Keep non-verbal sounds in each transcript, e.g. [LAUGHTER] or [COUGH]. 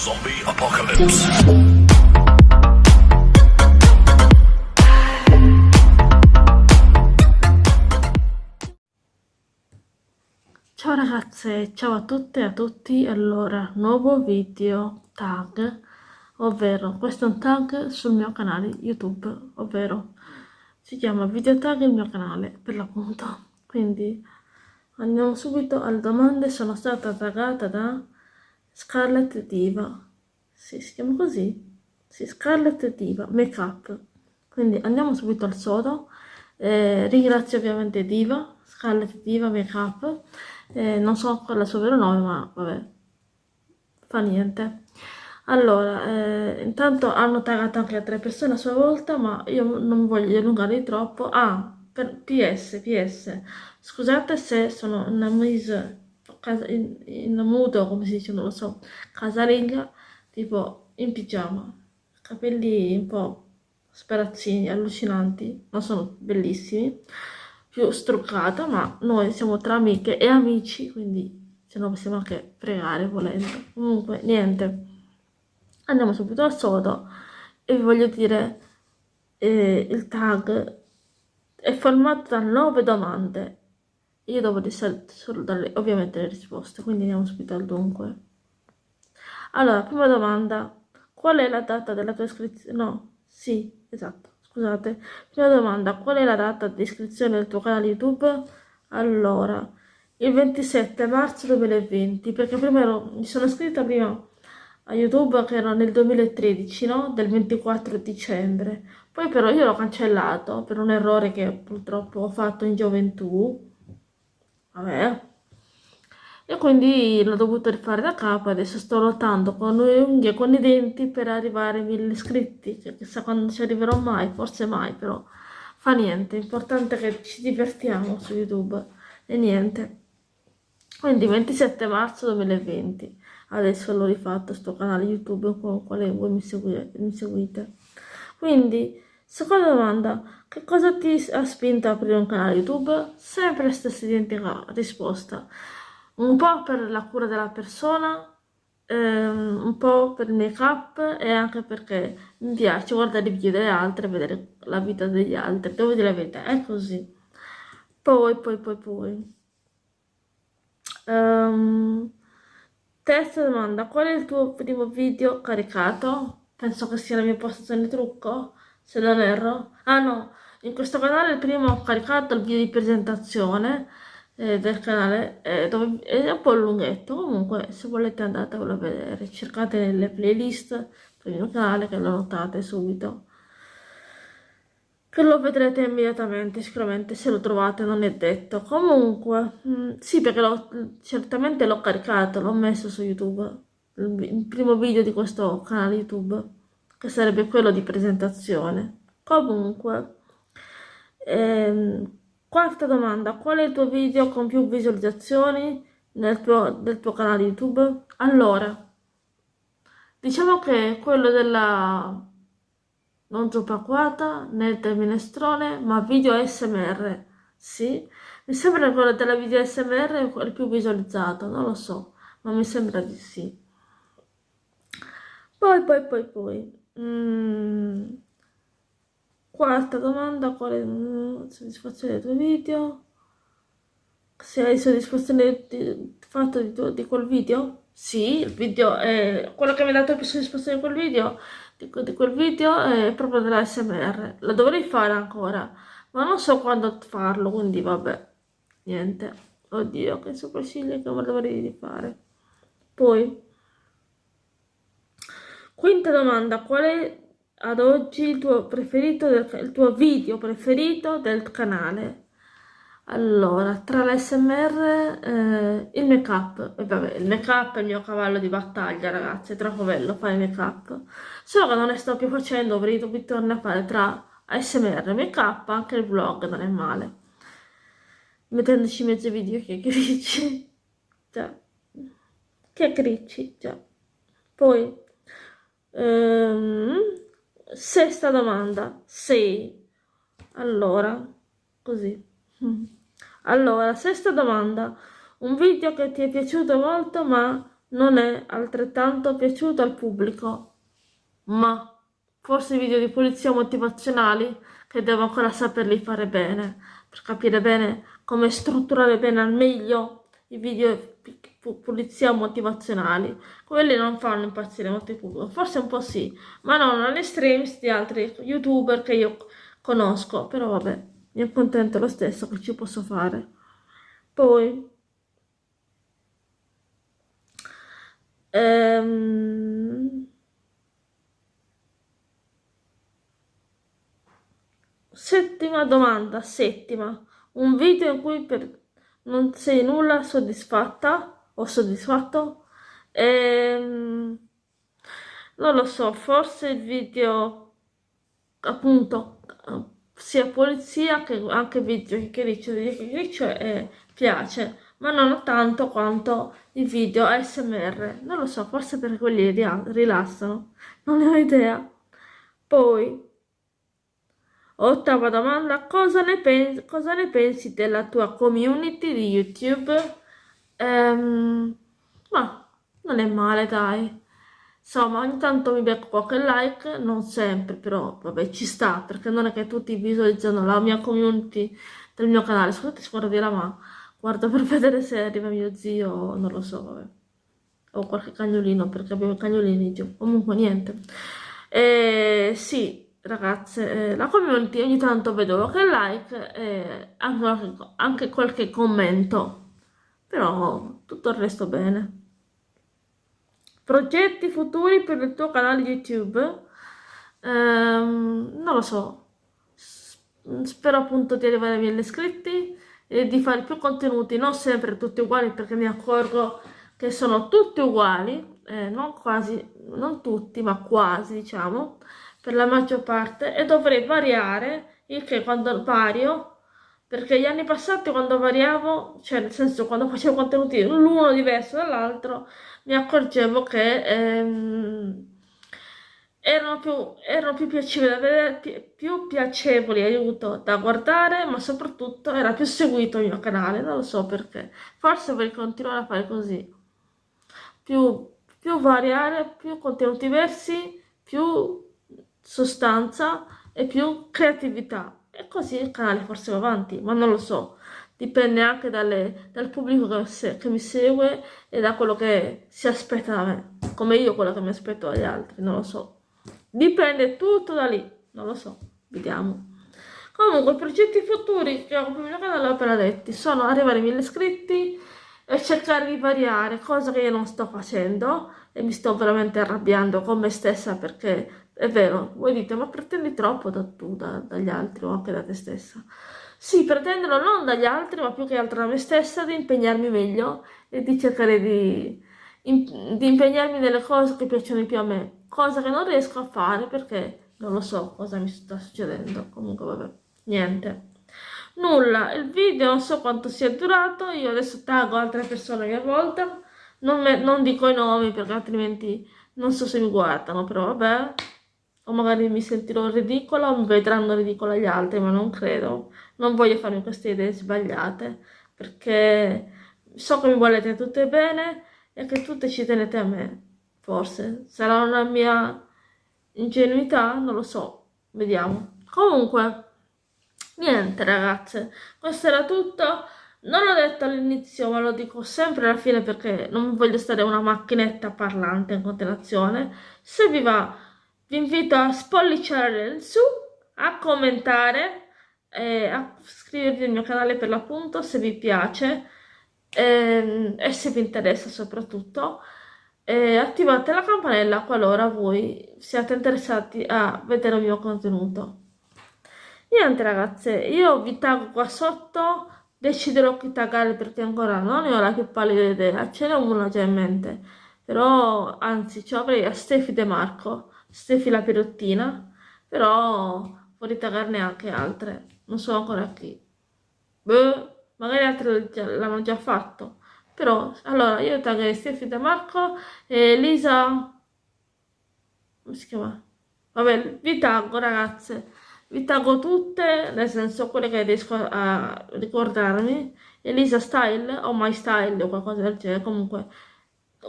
Zombie Apocalypse. Ciao ragazze, ciao a tutte e a tutti, allora, nuovo video tag, ovvero questo è un tag sul mio canale YouTube, ovvero si chiama video tag il mio canale per l'appunto, quindi andiamo subito alle domande, sono stata taggata da Scarlett Diva, sì, si chiama così? Sì, Scarlett Diva, make up, quindi andiamo subito al sodo, eh, ringrazio ovviamente Diva, Scarlett Diva Make Up, eh, non so ancora il suo vero nome, ma vabbè, fa niente. Allora, eh, intanto hanno tagato anche altre persone a sua volta, ma io non voglio allungare troppo. Ah, per PS, PS, scusate se sono in mise, in, in mood, come si dice, non lo so, casalinga, tipo in pigiama, capelli un po' sparazzini, allucinanti, ma sono bellissimi. Più struccata, ma noi siamo tra amiche e amici, quindi ce lo possiamo anche fregare volendo. Comunque, niente, andiamo subito al sodo e vi voglio dire, eh, il tag. È formato da nove domande. Io devo di solo dare ovviamente le risposte, quindi andiamo subito al dunque. Allora, prima domanda, qual è la data della tua iscrizione? No, sì, esatto. Scusate, prima domanda, qual è la data di iscrizione del tuo canale YouTube? Allora, il 27 marzo 2020, perché prima ero, mi sono iscritta prima a YouTube che era nel 2013, no? Del 24 dicembre. Poi però io l'ho cancellato per un errore che purtroppo ho fatto in gioventù. Vabbè, e quindi l'ho dovuto rifare da capo, adesso sto lottando con le unghie e con i denti per arrivare ai mille iscritti, cioè, chissà quando ci arriverò mai, forse mai, però fa niente, l'importante è che ci divertiamo su YouTube e niente. Quindi 27 marzo 2020, adesso l'ho rifatto sto canale YouTube con quale voi. Mi seguite. Quindi, seconda domanda, che cosa ti ha spinto a aprire un canale YouTube? Sempre la stessa identica risposta un po' per la cura della persona, ehm, un po' per il make up e anche perché mi piace guardare i video delle altre, vedere la vita degli altri, devo dire la verità, è così. Poi, poi, poi, poi. Um, terza domanda, qual è il tuo primo video caricato? Penso che sia la mia postazione trucco, se non erro. Ah no, in questo canale il primo ho caricato il video di presentazione, eh, del canale eh, dove è un po' lunghetto. Comunque se volete andatevelo a vedere. Cercate nelle playlist del mio canale che lo notate subito. Che lo vedrete immediatamente sicuramente se lo trovate non è detto. Comunque mh, mm, sì perché certamente l'ho caricato l'ho messo su youtube il primo video di questo canale youtube che sarebbe quello di presentazione comunque ehm, Quarta domanda, qual è il tuo video con più visualizzazioni nel tuo, del tuo canale YouTube? Allora, diciamo che quello della non zuppa acquata né del minestrone, ma video ASMR, sì. Mi sembra quello della video ASMR è il più visualizzato, non lo so, ma mi sembra di sì. Poi, poi, poi, poi... Mm. Quarta domanda, quale soddisfazione dei tuoi video? Se hai soddisfazione del fatto di, di, quel video? Sì, il video è quello che mi ha dato più soddisfazione di quel video, di, di quel video è proprio della SMR. La dovrei fare ancora, ma non so quando farlo, quindi vabbè, niente. Oddio, che sopracciglia che dovrei fare. Poi, quinta domanda, qual è ad oggi il tuo preferito del, il tuo video preferito del canale? Allora tra l'SMR eh, il make up e vabbè il make up è il mio cavallo di battaglia ragazzi è troppo bello fare make up solo che non ne sto più facendo avrei dovuto tornare a fare tra ASMR e make up anche il vlog non è male. Mettendoci mezzo video che gricci. [LAUGHS] Già. Che gricci già. Poi um, Sesta domanda, sì. Allora, così. Allora, sesta domanda. Un video che ti è piaciuto molto ma non è altrettanto piaciuto al pubblico, ma forse i video di pulizia motivazionali che devo ancora saperli fare bene, per capire bene come strutturare bene al meglio i video pulizia motivazionali. Quelli non fanno impazzire molto pubblico, forse un po' sì, ma non all'estremis di altri youtuber che io conosco, però vabbè, mi accontento lo stesso che ci posso fare. Poi ehm, settima domanda, settima. Un video in cui per, non sei nulla soddisfatta o soddisfatto? Ehm, non lo so, forse il video appunto sia polizia che anche video chiacchiericcio di chiacchiericcio e piace ma non tanto quanto i video ASMR non lo so forse perché quelli rilassano non ne ho idea poi Ottava domanda, cosa ne, pensi, cosa ne pensi della tua community di YouTube? Ehm, ma non è male, dai. Insomma, ogni tanto mi becco qualche like, non sempre, però vabbè, ci sta, perché non è che tutti visualizzano la mia community del mio canale. Scusate, scorda di là, ma guardo per vedere se arriva mio zio, non lo so, vabbè. O qualche cagnolino, perché abbiamo cagnolini giù. Comunque, niente. E sì, ragazze, eh, la community ogni tanto vedo qualche like e anche, anche qualche commento, però tutto il resto bene. Progetti futuri per il tuo canale YouTube? Ehm, non lo so, spero appunto di arrivare ai miei iscritti e di fare più contenuti, non sempre tutti uguali perché mi accorgo che sono tutti uguali, eh, non quasi, non tutti, ma quasi diciamo, per la maggior parte e dovrei variare, il che quando vario, perché gli anni passati quando variavo, cioè nel senso quando facevo contenuti l'uno diverso dall'altro, mi accorgevo che ehm, erano, più, erano più piacevoli vedere, più, piacevoli, aiuto, da guardare, ma soprattutto era più seguito il mio canale, non lo so perché. Forse vorrei continuare a fare così. Più, più variare, più contenuti diversi, più sostanza e più creatività. E così il canale forse va avanti, ma non lo so. Dipende anche dalle, dal pubblico che, se, che, mi segue e da quello che si aspetta da me. Come io quello che mi aspetto dagli altri, non lo so. Dipende tutto da lì, non lo so. Vediamo. Comunque, i progetti futuri che ho il mio canale appena detti sono arrivare ai 1000 iscritti e cercare di variare, cosa che io non sto facendo e mi sto veramente arrabbiando con me stessa perché è vero, voi dite, ma pretendi troppo da tu, da, dagli altri o anche da te stessa. Sì, pretendono non dagli altri, ma più che altro da me stessa di impegnarmi meglio e di cercare di, in, di impegnarmi nelle cose che piacciono di più a me, cosa che non riesco a fare perché non lo so cosa mi sta succedendo. Comunque, vabbè, niente. Nulla, il video non so quanto sia durato, io adesso taggo altre persone a mia volta, non, me, non dico i nomi perché altrimenti non so se mi guardano, però vabbè o magari mi sentirò ridicola o mi vedranno ridicola gli altri, ma non credo. Non voglio farmi queste idee sbagliate, perché so che mi volete tutte bene e che tutte ci tenete a me, forse. Sarà una mia ingenuità, non lo so, vediamo. Comunque, niente ragazze, questo era tutto. Non l'ho detto all'inizio, ma lo dico sempre alla fine perché non voglio stare una macchinetta parlante in continuazione. Se vi va vi invito a spolliciare in su, a commentare, e a iscrivervi al mio canale per l'appunto se vi piace e, ehm, e se vi interessa soprattutto. E attivate la campanella qualora voi siate interessati a vedere il mio contenuto. Niente ragazze, io vi taggo qua sotto, deciderò chi taggare perché ancora non ne ho la più pallida idea, ce n'è una già in mente, però anzi ci avrei a Stefi De Marco Stefi la perottina, però vorrei taggarne anche altre, non so ancora chi. Beh, magari altre l'hanno già fatto. Però, allora, io taggerei Stefi da Marco e Elisa... come si chiama? Vabbè, vi taggo ragazze, vi taggo tutte, nel senso quelle che riesco a ricordarmi. Elisa Style o My Style o qualcosa del genere, comunque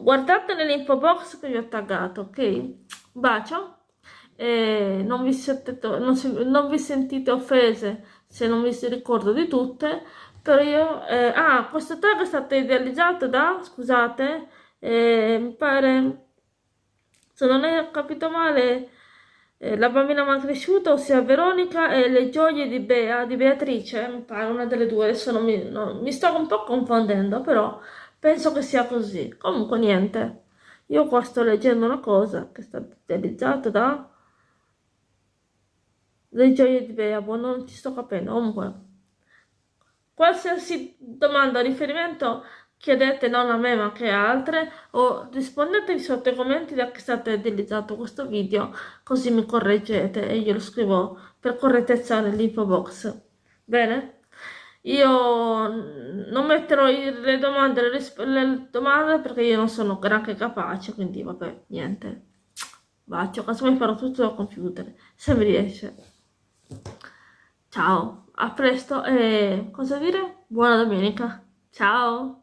guardate nell'info box che vi ho taggato, ok? Bacio e non vi, siete, non, non vi sentite offese se non vi ricordo di tutte, però io... Eh, ah, questo tag è stato idealizzato da, scusate, eh, mi pare, se non ho capito male, eh, la bambina mal cresciuta, ossia Veronica, e le gioie di Bea, di Beatrice, mi pare una delle due, adesso non mi, no, mi sto un po' confondendo, però penso che sia così. Comunque niente, io qua sto leggendo una cosa che è stata idealizzata da le gioie di Bea, boh, non ci sto capendo, comunque. Qualsiasi domanda o riferimento chiedete non a me ma che altre o rispondetevi sotto i commenti da che è stato utilizzato questo video così mi correggete e io lo scrivo per correttezza nell'info box. Bene? Io non metterò le domande, le, le domande perché io non sono granché capace, quindi vabbè, niente. Bacio, casomai farò tutto dal computer, se mi riesce. Ciao, a presto e cosa dire? Buona domenica. Ciao!